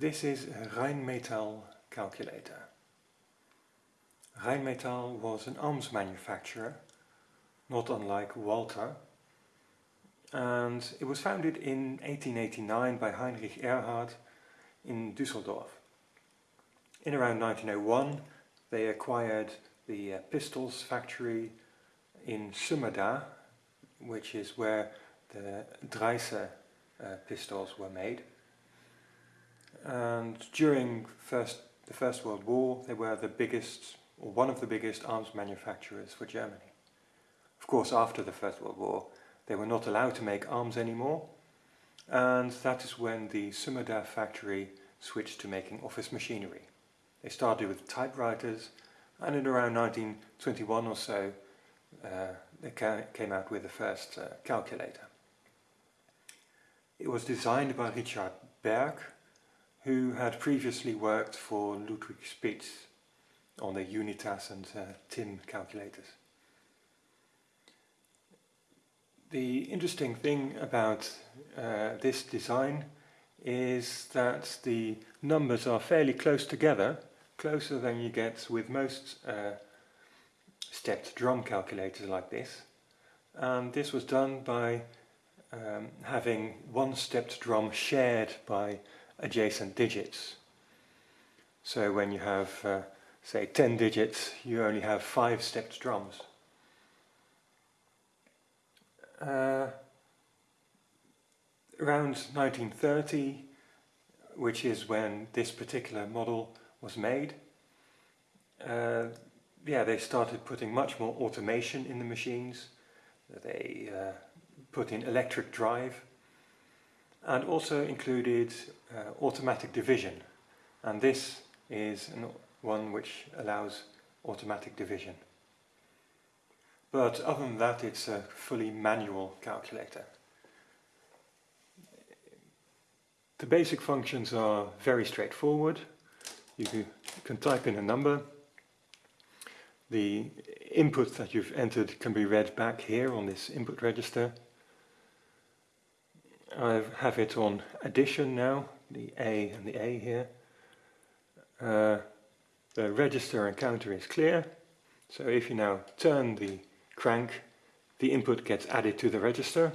This is a Rheinmetall calculator. Rheinmetall was an arms manufacturer, not unlike Walther, and it was founded in 1889 by Heinrich Ehrhardt in Düsseldorf. In around 1901 they acquired the uh, pistols factory in Sömmerda, which is where the Dreyse uh, pistols were made. And during first, the First World War they were the biggest, or one of the biggest arms manufacturers for Germany. Of course after the First World War they were not allowed to make arms anymore and that is when the Sömmerda factory switched to making office machinery. They started with typewriters and in around 1921 or so uh, they ca came out with the first uh, calculator. It was designed by Richard Berg who had previously worked for Ludwig Spitz on the Unitas and uh, TIM calculators. The interesting thing about uh, this design is that the numbers are fairly close together, closer than you get with most uh, stepped drum calculators like this. And this was done by um, having one stepped drum shared by adjacent digits. So when you have, uh, say, 10 digits, you only have 5 stepped drums. Uh, around 1930, which is when this particular model was made, uh, yeah, they started putting much more automation in the machines. They uh, put in electric drive and also included uh, automatic division. And this is one which allows automatic division. But other than that, it's a fully manual calculator. The basic functions are very straightforward. You can type in a number. The input that you've entered can be read back here on this input register. I have it on addition now, the A and the A here. Uh, the register and counter is clear. So if you now turn the crank, the input gets added to the register.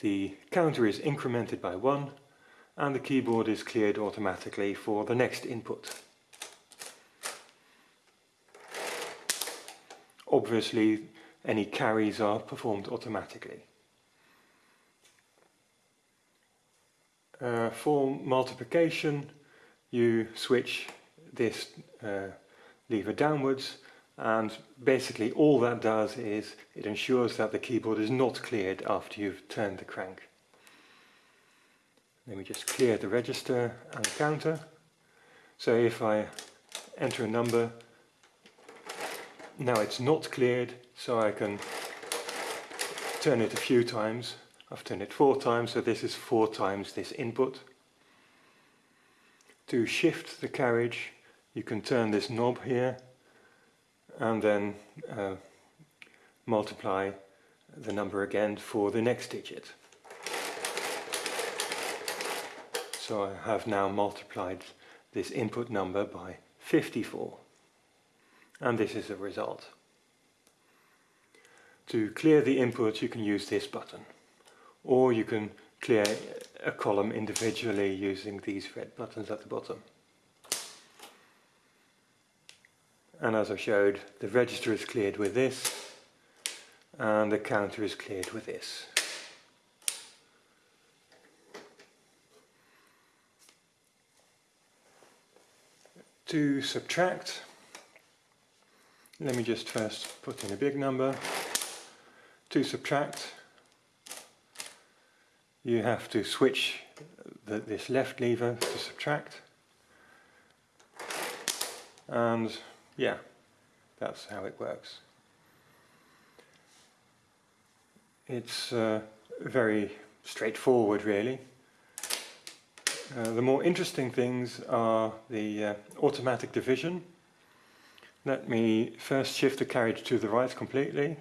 The counter is incremented by 1 and the keyboard is cleared automatically for the next input. Obviously any carries are performed automatically. Uh, for multiplication you switch this uh, lever downwards and basically all that does is it ensures that the keyboard is not cleared after you've turned the crank. Let me just clear the register and the counter. So if I enter a number, now it's not cleared, so I can turn it a few times. I've turned it four times, so this is four times this input. To shift the carriage, you can turn this knob here and then uh, multiply the number again for the next digit. So I have now multiplied this input number by 54 and this is the result. To clear the input you can use this button or you can clear a column individually using these red buttons at the bottom. and as I showed the register is cleared with this and the counter is cleared with this. To subtract, let me just first put in a big number. To subtract, you have to switch the, this left lever to subtract and yeah, that's how it works. It's uh, very straightforward really. Uh, the more interesting things are the uh, automatic division. Let me first shift the carriage to the right completely.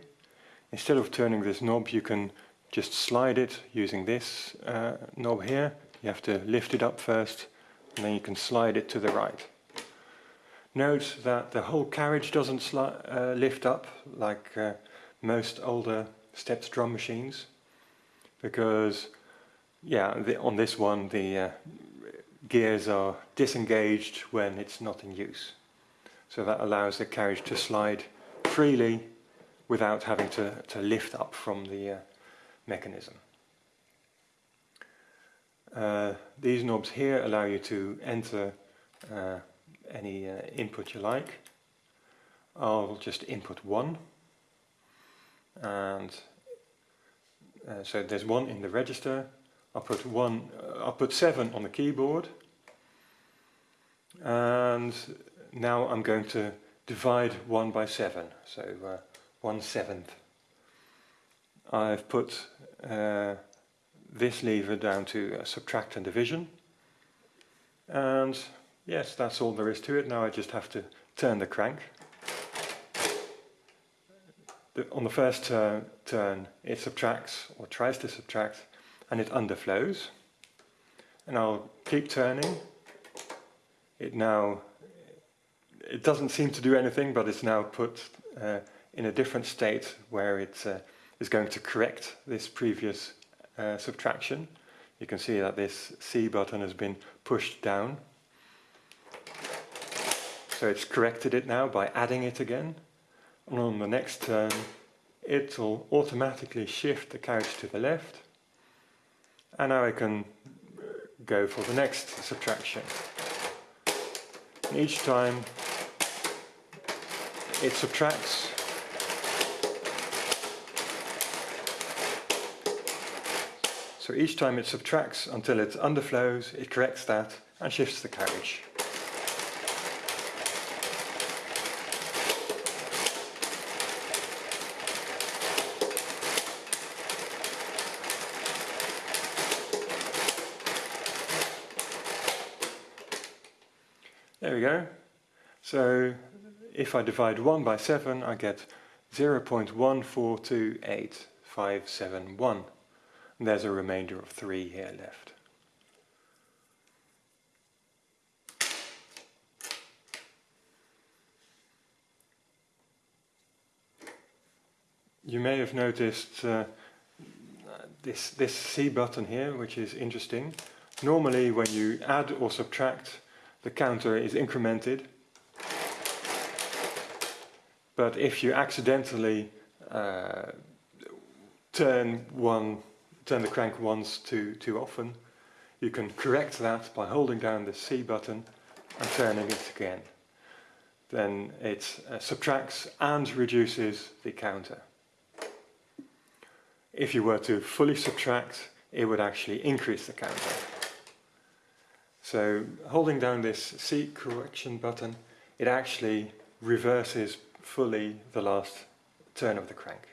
Instead of turning this knob you can just slide it using this uh, knob here You have to lift it up first and then you can slide it to the right. Note that the whole carriage doesn't uh, lift up like uh, most older stepped drum machines because yeah, the, on this one the uh, gears are disengaged when it's not in use. So that allows the carriage to slide freely without having to, to lift up from the uh, mechanism. Uh, these knobs here allow you to enter uh, any uh, input you like. I'll just input one and uh, so there's one in the register. I'll put one. Uh, I'll put seven on the keyboard, and now I'm going to divide one by seven. So uh, one seventh. I've put uh, this lever down to uh, subtract and division, and yes, that's all there is to it. Now I just have to turn the crank the, on the first turn, turn, it subtracts or tries to subtract and it underflows. And I'll keep turning. It now, it doesn't seem to do anything, but it's now put uh, in a different state where it uh, is going to correct this previous uh, subtraction. You can see that this C button has been pushed down. So it's corrected it now by adding it again and on the next turn it will automatically shift the carriage to the left and now I can go for the next subtraction. And each time it subtracts So each time it subtracts until it underflows, it corrects that and shifts the carriage. There we go. So if I divide 1 by 7, I get 0.1428571. And there's a remainder of 3 here left. You may have noticed uh, this, this C button here, which is interesting. Normally when you add or subtract the counter is incremented. But if you accidentally uh, turn one, turn the crank once too, too often, you can correct that by holding down the C button and turning it again. Then it uh, subtracts and reduces the counter. If you were to fully subtract, it would actually increase the counter. So holding down this C correction button, it actually reverses fully the last turn of the crank.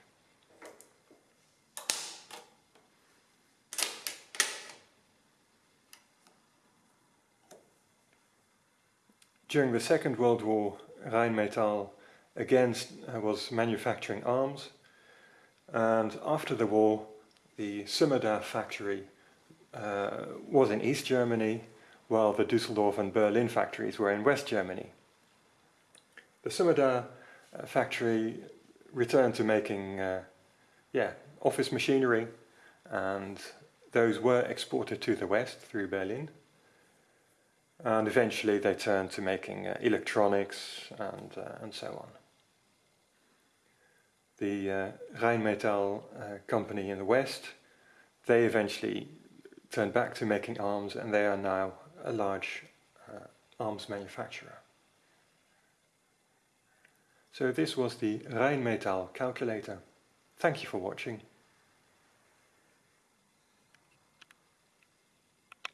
During the Second World War, Rheinmetall again uh, was manufacturing arms and after the war the Sömmerda factory uh, was in East Germany while the Dusseldorf and Berlin factories were in West Germany. The Sömmerda uh, factory returned to making uh, yeah, office machinery and those were exported to the West through Berlin. And eventually they turned to making uh, electronics and, uh, and so on. The uh, Rheinmetall uh, company in the West, they eventually turned back to making arms and they are now a large uh, arms manufacturer. So this was the Rheinmetall calculator. Thank you for watching.